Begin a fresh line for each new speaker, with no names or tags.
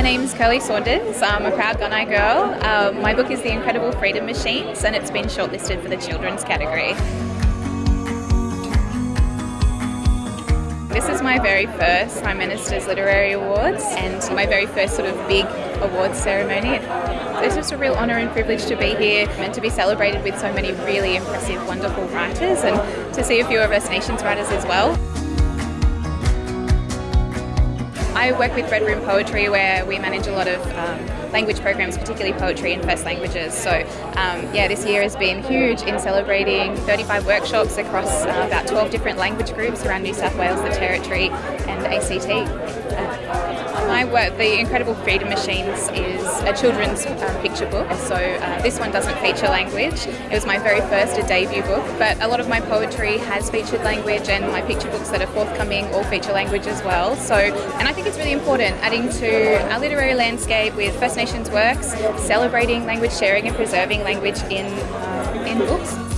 name's Kirli Saunders. I'm a proud Gunai girl. Um, my book is The Incredible Freedom Machines and it's been shortlisted for the children's category. This is my very first Prime Minister's Literary Awards and my very first sort of big awards ceremony. It's just a real honour and privilege to be here and to be celebrated with so many really impressive, wonderful writers and to see a few of First Nations writers as well. I work with Red Room Poetry where we manage a lot of um, language programs, particularly poetry in first languages. So um, yeah, this year has been huge in celebrating 35 workshops across uh, about 12 different language groups around New South Wales, the Territory and ACT. My work, The Incredible Freedom Machines, is a children's um, picture book. So uh, this one doesn't feature language. It was my very first a debut book, but a lot of my poetry has featured language and my picture books that are forthcoming all feature language as well. So, and I think it's really important adding to our literary landscape with First Nations works, celebrating language sharing and preserving language in, uh, in books.